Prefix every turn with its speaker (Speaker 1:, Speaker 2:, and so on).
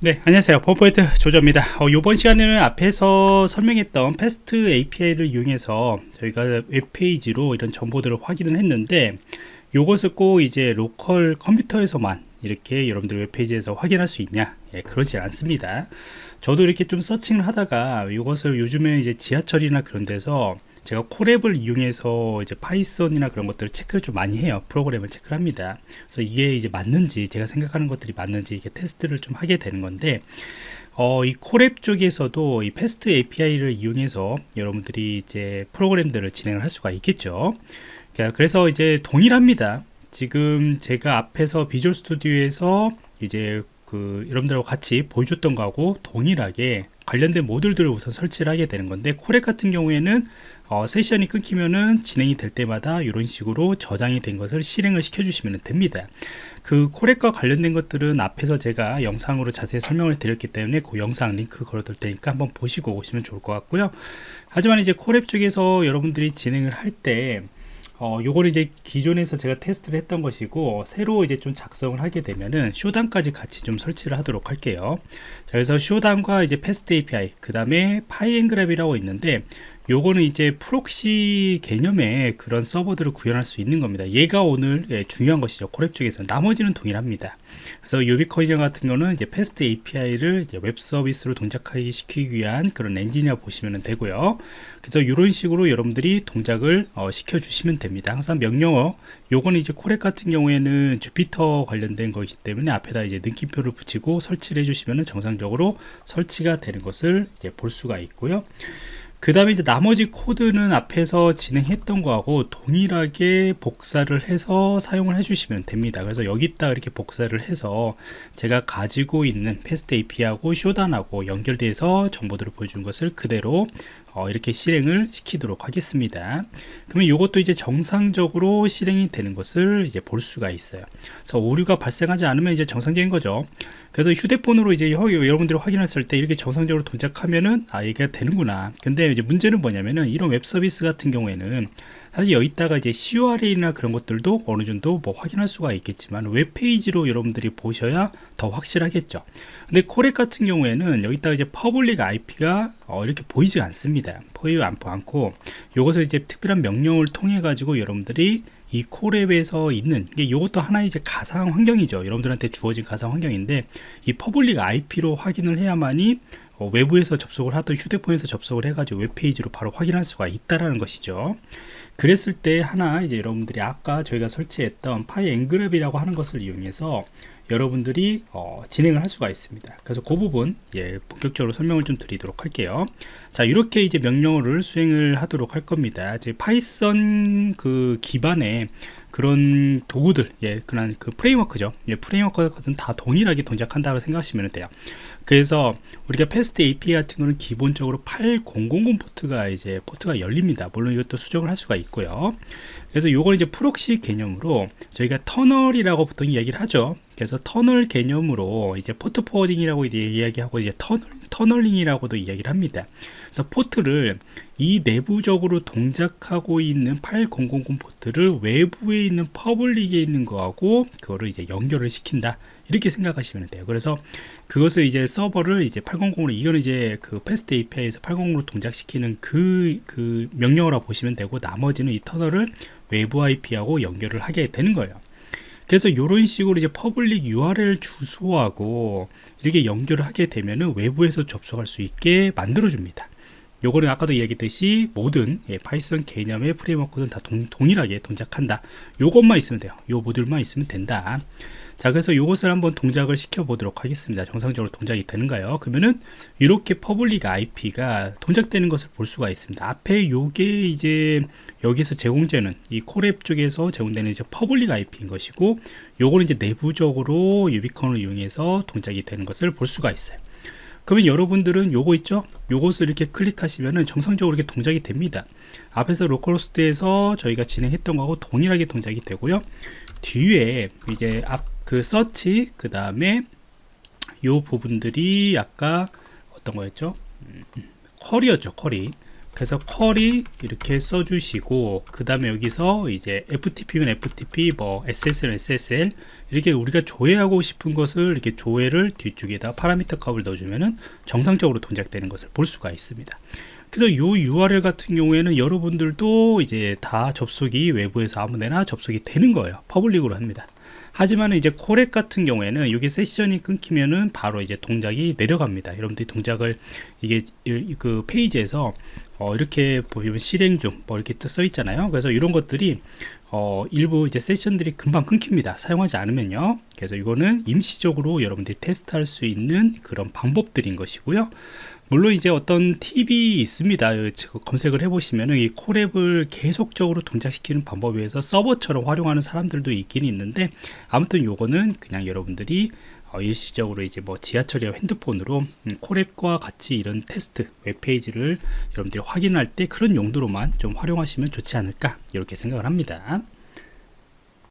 Speaker 1: 네 안녕하세요. 버퍼포인트 조조입니다. 어, 이번 시간에는 앞에서 설명했던 FastAPI를 이용해서 저희가 웹페이지로 이런 정보들을 확인을 했는데 이것을 꼭 이제 local 컴퓨터에서만 이렇게 여러분들 웹페이지에서 확인할 수 있냐? 예, 그러지 않습니다. 저도 이렇게 좀 searching을 하다가 이것을 요즘에 이제 지하철이나 그런 데서 제가 Colab을 이용해서 이제 Python이나 그런 것들을 체크를 좀 많이 해요. 프로그램을 체크를 합니다. 그래서 이게 이제 맞는지 제가 생각하는 것들이 맞는지 이게 테스트를 좀 하게 되는 건데 어, 이 Colab 쪽에서도 이 FastAPI를 이용해서 여러분들이 이제 프로그램들을 진행을 할 수가 있겠죠. 그래서 이제 동일합니다. 지금 제가 앞에서 Visual Studio에서 이제 그 여러분들하고 같이 보여줬던 거하고 동일하게 관련된 모듈들을 우선 설치를 하게 되는 건데 Colab 같은 경우에는 어, 세션이 끊기면은 진행이 될 때마다 이런 식으로 저장이 된 것을 실행을 시켜 주시면 됩니다. 그 Colab과 관련된 것들은 앞에서 제가 영상으로 자세히 설명을 드렸기 때문에 그 영상 링크 걸어둘 테니까 한번 보시고 오시면 좋을 것 같고요. 하지만 이제 Colab 쪽에서 여러분들이 진행을 할때 어, 요거를 이제 기존에서 제가 테스트를 했던 것이고 새로 이제 좀 작성을 하게 되면은 Shodan까지 같이 좀 설치를 하도록 할게요. 자, 그래서 Shodan과 이제 FastAPI 그 다음에 pyngrok이라고 있는데 요거는 이제 proxy 개념의 그런 서버들을 구현할 수 있는 겁니다. 얘가 오늘 예, 중요한 것이죠. Colab 쪽에서 나머지는 동일합니다. 그래서 uvicorn 같은 경우는 이제 FastAPI를 이제 웹 서비스로 동작하기 시키기 위한 그런 엔진이라 보시면 되고요. 그래서 이런 식으로 여러분들이 동작을 어, 시켜 주시면 됩니다. 항상 명령어. 요거는 이제 Colab 같은 경우에는 Jupyter 관련된 거기 때문에 앞에다 이제 느낌표를 붙이고 설치를 해주시면 정상적으로 설치가 되는 것을 이제 볼 수가 있고요 그 다음에 이제 나머지 코드는 앞에서 진행했던 거하고 동일하게 복사를 해서 사용을 해주시면 됩니다. 그래서 여기다 이렇게 복사를 해서 제가 가지고 있는 FastAPI하고 Shodan하고 연결돼서 정보들을 보여준 것을 그대로 어, 이렇게 실행을 시키도록 하겠습니다. 그러면 이것도 이제 정상적으로 실행이 되는 것을 이제 볼 수가 있어요. 그래서 오류가 발생하지 않으면 이제 정상적인 거죠. 그래서 휴대폰으로 이제 여러분들이 확인했을 때 이렇게 정상적으로 동작하면은 아 이게 되는구나. 근데 이제 문제는 뭐냐면은 이런 웹 서비스 같은 경우에는 사실 여기다가 이제 curl이나 그런 것들도 어느 정도 뭐 확인할 수가 있겠지만 웹페이지로 여러분들이 보셔야 더 확실하겠죠. 근데 Colab 같은 경우에는 여기다가 이제 public IP가 어, 이렇게 보이지 않습니다. 보이지 않고 이것을 이제 특별한 명령을 통해 가지고 여러분들이 이 Colab에서 있는 이것도 하나의 이제 가상 환경이죠. 여러분들한테 주어진 가상 환경인데 이 public IP로 확인을 해야만이 어, 외부에서 접속을 하던 휴대폰에서 접속을 해가지고 웹페이지로 바로 확인할 수가 있다라는 것이죠 그랬을 때 하나 이제 여러분들이 아까 저희가 설치했던 pyngrok이라고 하는 것을 이용해서 여러분들이 어, 진행을 할 수가 있습니다. 그래서 그 부분 예, 본격적으로 설명을 좀 드리도록 할게요. 자 이렇게 이제 명령어를 수행을 하도록 할 겁니다. 이제 Python 그 기반의 그런 도구들 예 그런 그 framework죠. 예, framework는 다 동일하게 동작한다고 생각하시면 돼요. 그래서 우리가 FastAPI 같은 거는 기본적으로 8000 포트가 이제 포트가 열립니다. 물론 이것도 수정을 할 수가 있고요. 그래서 요걸 이제 proxy 개념으로 저희가 터널이라고 보통 이야기를 하죠 그래서 터널 개념으로 이제 port forwarding이라고 이제 이야기하고 이제 터널, tunneling이라고도 이야기를 합니다. 그래서 포트를 이 내부적으로 동작하고 있는 8000 포트를 외부에 있는 public에 있는 거하고 그거를 이제 연결을 시킨다. 이렇게 생각하시면 돼요. 그래서 그것을 이제 서버를 이제 800으로 이거는 이제 그 FastAPI에서 800으로 동작시키는 그, 그 명령어라고 보시면 되고 나머지는 이 터널을 외부 IP하고 연결을 하게 되는 거예요. 그래서 이런 식으로 이제 public URL 주소하고 이렇게 연결을 하게 되면은 외부에서 접속할 수 있게 만들어 줍니다. 요거는 아까도 얘기했듯이 모든 예, Python 개념의 framework는 다 동, 동일하게 동작한다. 요것만 있으면 돼요. 요 모듈만 있으면 된다 자 그래서 이것을 한번 동작을 시켜 보도록 하겠습니다. 정상적으로 동작이 되는가요? 그러면은 이렇게 public IP가 동작되는 것을 볼 수가 있습니다. 앞에 요게 이제 여기서 제공되는 이 Colab 쪽에서 제공되는 이제 public IP인 것이고 요거는 이제 내부적으로 Uvicorn을 이용해서 동작이 되는 것을 볼 수가 있어요. 그러면 여러분들은 요거 있죠? 요것을 이렇게 클릭하시면은 정상적으로 이렇게 동작이 됩니다. 앞에서 localhost에서 저희가 진행했던 거하고 동일하게 동작이 되고요. 뒤에 이제 앞 그 서치 그 다음에 요 부분들이 아까 어떤 거였죠? 음, query였죠 query. 그래서 query 이렇게 써주시고 그 다음에 여기서 이제 FTP면 FTP 뭐 SSL SSL 이렇게 우리가 조회하고 싶은 것을 이렇게 조회를 뒤쪽에다 파라미터 값을 넣어주면은 정상적으로 동작되는 것을 볼 수가 있습니다 그래서 이 URL 같은 경우에는 여러분들도 이제 다 접속이 외부에서 아무데나 접속이 되는 거예요. public으로 합니다. 하지만 이제 Colab 같은 경우에는 여기 세션이 끊기면은 바로 이제 동작이 내려갑니다. 여러분들이 동작을 이게 그 페이지에서 어 이렇게 보면 실행 중 뭐 이렇게 써 있잖아요. 그래서 이런 것들이 어 일부 이제 세션들이 금방 끊깁니다. 사용하지 않으면요. 그래서 이거는 임시적으로 여러분들이 테스트할 수 있는 그런 방법들인 것이고요 물론 이제 어떤 팁이 있습니다. 검색을 해보시면 이 콜앱을 계속적으로 동작시키는 방법에 의해서 서버처럼 활용하는 사람들도 있긴 있는데 아무튼 요거는 그냥 여러분들이 어, 일시적으로 이제 뭐 지하철이나 핸드폰으로 음, 콜앱과 같이 이런 테스트 웹페이지를 여러분들이 확인할 때 그런 용도로만 좀 활용하시면 좋지 않을까 이렇게 생각을 합니다